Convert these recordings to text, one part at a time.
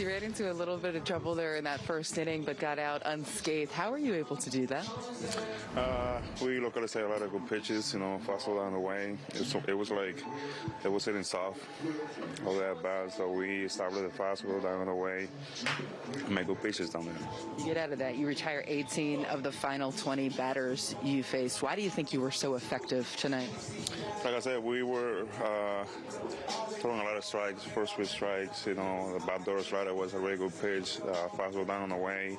You ran into a little bit of trouble there in that first inning, but got out unscathed. How were you able to do that? Uh, we locally say a lot of good pitches, you know, fastball down the way. It was, it was like it was hitting soft, all that bad. So we established the fastball down the way, make good pitches down there. You get out of that. You retire 18 of the final 20 batters you faced. Why do you think you were so effective tonight? Like I said, we were uh, throwing a lot of strikes, first pitch strikes. You know, the backdoor slider was a really good pitch, uh, fastball down on the way,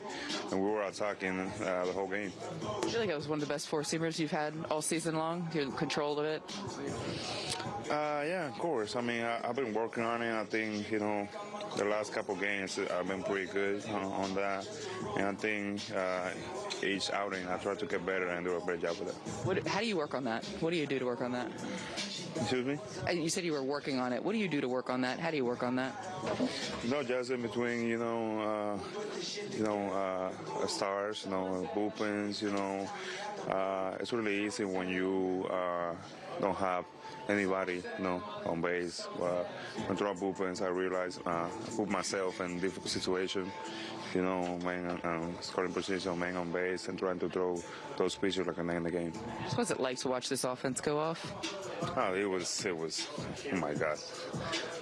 and we were attacking uh, the whole game. I feel like that was one of the best four seamers you've had all season long. You controlled of it. Uh, yeah, of course. I mean, I, have been working on it. I think you know, the last couple games I've been pretty good on, on that, and I think uh, each outing I try to get better and do a better job with it. What, how do you work on that? What do you do to work on that? Excuse me? Uh, you said you were working on it. What do you do to work on that? How do you work on that? No, just in between, you know, uh, you know, uh, stars, you know, bullpens, you know. Uh, it's really easy when you uh, don't have anybody, you know, on base. Uh, when throw bullpens, I realize uh, I put myself in difficult situation. You know, man, um, scoring position, man on base, and trying to throw those pitches like a man in the game. So what's it like to watch this offense go off? Oh, it was, it was, oh my God.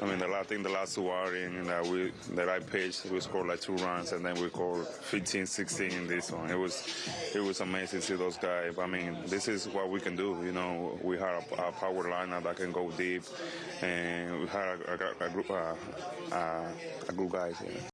I mean, the last thing, the last two outing that we that I pitched, we scored like two runs, and then we scored 15, 16 in this one. It was, it was amazing to see those guys. I mean, this is what we can do. You know, we have a, power lineup that can go deep, and we had a, a, a group, uh, uh, a group guys. Yeah.